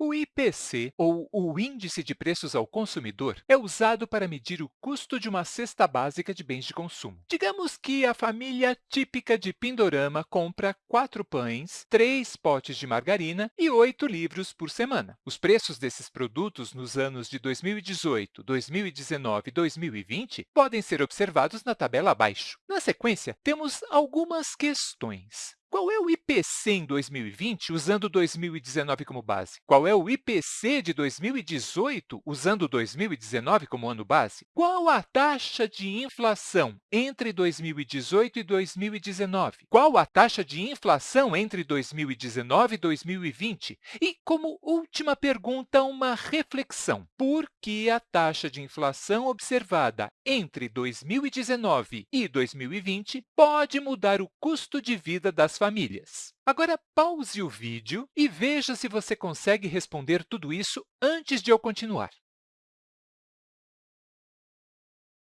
O IPC, ou o Índice de Preços ao Consumidor, é usado para medir o custo de uma cesta básica de bens de consumo. Digamos que a família típica de Pindorama compra quatro pães, três potes de margarina e oito livros por semana. Os preços desses produtos nos anos de 2018, 2019 e 2020 podem ser observados na tabela abaixo. Na sequência, temos algumas questões. Qual é o IPC em 2020, usando 2019 como base? Qual é o IPC de 2018, usando 2019 como ano base? Qual a taxa de inflação entre 2018 e 2019? Qual a taxa de inflação entre 2019 e 2020? E, como última pergunta, uma reflexão. Por que a taxa de inflação observada entre 2019 e 2020 pode mudar o custo de vida das famílias. Agora, pause o vídeo e veja se você consegue responder tudo isso antes de eu continuar.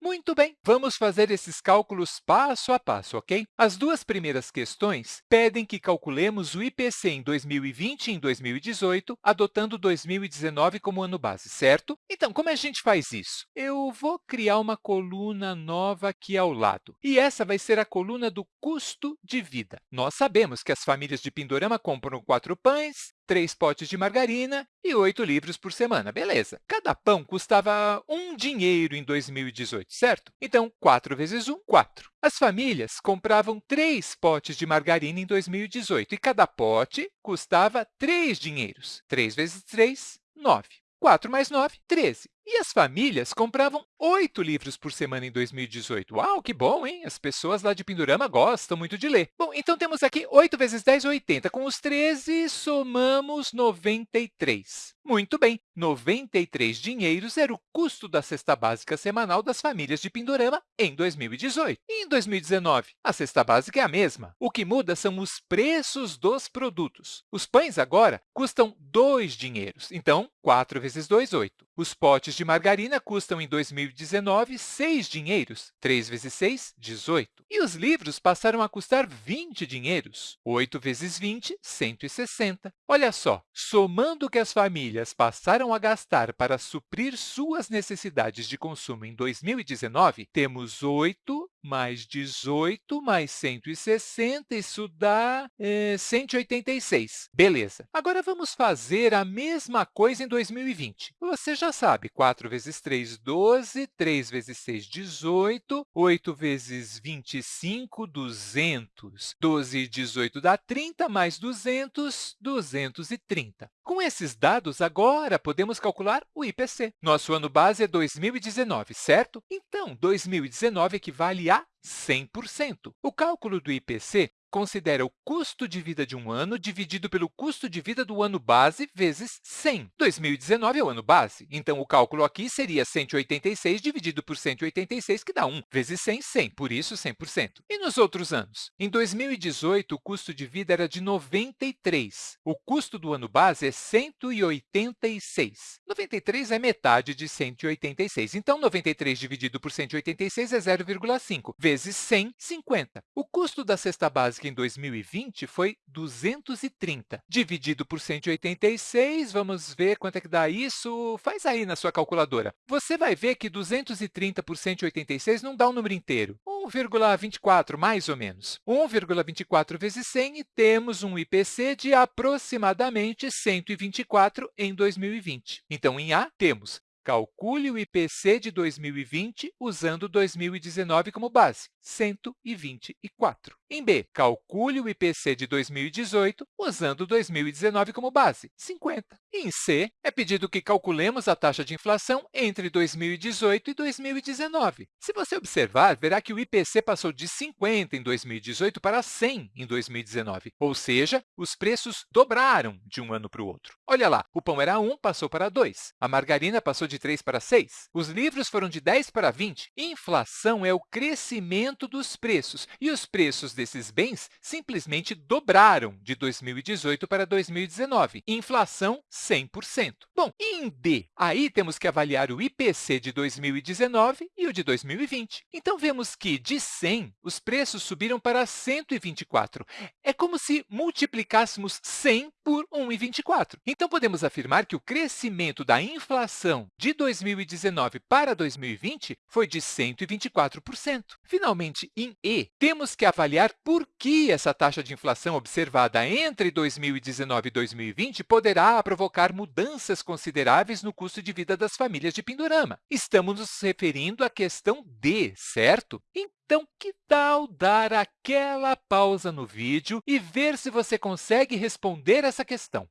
Muito bem, vamos fazer esses cálculos passo a passo, ok? As duas primeiras questões pedem que calculemos o IPC em 2020 e em 2018, adotando 2019 como ano base, certo? Então, como a gente faz isso? Eu vou criar uma coluna nova aqui ao lado, e essa vai ser a coluna do custo de vida. Nós sabemos que as famílias de Pindorama compram quatro pães, três potes de margarina e oito livros por semana. Beleza. Cada pão custava um dinheiro em 2018, certo? Então, 4 vezes 1, 4. As famílias compravam três potes de margarina em 2018 e cada pote custava 3 dinheiros. 3 vezes 3, 9. 4 mais 9, 13. E as famílias compravam oito livros por semana em 2018. Uau, que bom, hein? As pessoas lá de Pindorama gostam muito de ler. Bom, então temos aqui 8 vezes 10, 80. Com os 13, somamos 93. Muito bem, 93 dinheiros era o custo da cesta básica semanal das famílias de Pindorama em 2018. E em 2019, a cesta básica é a mesma. O que muda são os preços dos produtos. Os pães agora custam 2 dinheiros. Então, 4 vezes 2, 8. Os potes de margarina custam, em 2019, 6 dinheiros. 3 vezes 6, 18. E os livros passaram a custar 20 dinheiros. 8 vezes 20, 160. Olha só, somando o que as famílias passaram a gastar para suprir suas necessidades de consumo em 2019, temos 8 mais 18 mais 160, isso dá é, 186. Beleza. Agora, vamos fazer a mesma coisa em 2020. Você já sabe, 4 vezes 3, 12, 3 vezes 6, 18, 8 vezes 25, 200. 12 e 18 dá 30, mais 200, 230. Com esses dados, agora podemos calcular o IPC. Nosso ano base é 2019, certo? Então, 2019 equivale a 100%. O cálculo do IPC considera o custo de vida de um ano dividido pelo custo de vida do ano base vezes 100. 2019 é o ano base, então o cálculo aqui seria 186 dividido por 186, que dá 1, vezes 100, 100, por isso 100%. E nos outros anos? Em 2018, o custo de vida era de 93. O custo do ano base é 186. 93 é metade de 186, então 93 dividido por 186 é 0,5, vezes 100, 50. O custo da cesta básica que em 2020 foi 230. Dividido por 186, vamos ver quanto é que dá isso. Faz aí na sua calculadora. Você vai ver que 230 por 186 não dá um número inteiro. 1,24, mais ou menos. 1,24 vezes 100 e temos um IPC de aproximadamente 124 em 2020. Então, em A, temos Calcule o IPC de 2020 usando 2019 como base, 124. Em B, calcule o IPC de 2018 usando 2019 como base, 50. E em C, é pedido que calculemos a taxa de inflação entre 2018 e 2019. Se você observar, verá que o IPC passou de 50 em 2018 para 100 em 2019, ou seja, os preços dobraram de um ano para o outro. Olha lá, o pão era 1, passou para 2. A margarina passou de 3 para 6. Os livros foram de 10 para 20. Inflação é o crescimento dos preços, e os preços desses bens simplesmente dobraram de 2018 para 2019. Inflação 100%. Bom, em D? Aí temos que avaliar o IPC de 2019 e o de 2020. Então, vemos que, de 100, os preços subiram para 124. É como se multiplicássemos 100 por 1,24. Então, podemos afirmar que o crescimento da inflação de 2019 para 2020 foi de 124%. Finalmente, em E, temos que avaliar por que essa taxa de inflação observada entre 2019 e 2020 poderá provocar mudanças consideráveis no custo de vida das famílias de Pindorama. Estamos nos referindo à questão D, certo? Então, que tal dar aquela pausa no vídeo e ver se você consegue responder essa questão?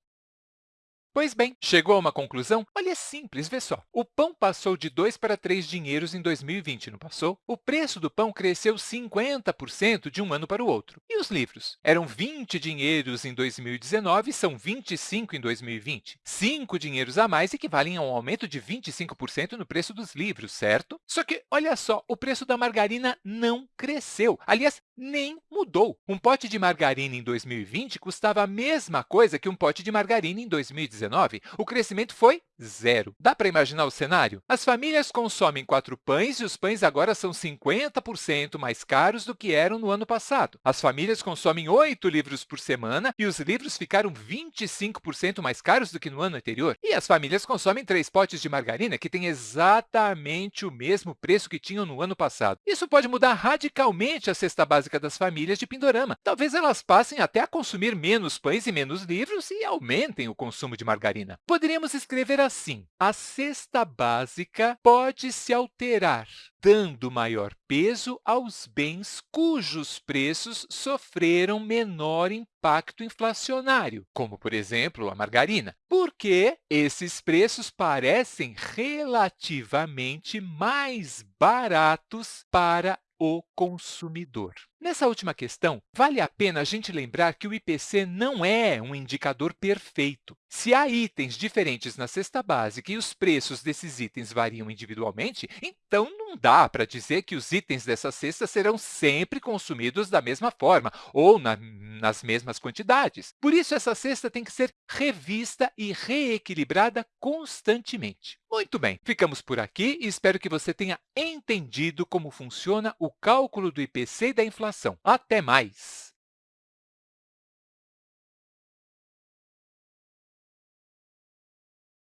Pois bem, chegou a uma conclusão? Olha, é simples, vê só. O pão passou de 2 para 3 dinheiros em 2020, não passou? O preço do pão cresceu 50% de um ano para o outro. E os livros? Eram 20 dinheiros em 2019 e são 25 em 2020. 5 dinheiros a mais equivalem a um aumento de 25% no preço dos livros, certo? Só que, olha só, o preço da margarina não cresceu. Aliás, nem mudou. Um pote de margarina em 2020 custava a mesma coisa que um pote de margarina em 2019. O crescimento foi zero. Dá para imaginar o cenário? As famílias consomem quatro pães e os pães agora são 50% mais caros do que eram no ano passado. As famílias consomem oito livros por semana e os livros ficaram 25% mais caros do que no ano anterior. E as famílias consomem três potes de margarina, que têm exatamente o mesmo preço que tinham no ano passado. Isso pode mudar radicalmente a cesta básica das famílias de Pindorama. Talvez elas passem até a consumir menos pães e menos livros e aumentem o consumo de margarina. Poderíamos escrever assim, a cesta básica pode se alterar, dando maior peso aos bens cujos preços sofreram menor impacto inflacionário, como, por exemplo, a margarina, porque esses preços parecem relativamente mais baratos para o consumidor. Nessa última questão, vale a pena a gente lembrar que o IPC não é um indicador perfeito. Se há itens diferentes na cesta básica e os preços desses itens variam individualmente, então não dá para dizer que os itens dessa cesta serão sempre consumidos da mesma forma ou na, nas mesmas quantidades. Por isso, essa cesta tem que ser revista e reequilibrada constantemente. Muito bem, ficamos por aqui e espero que você tenha entendido como funciona o cálculo do IPC e da inflação. Até mais!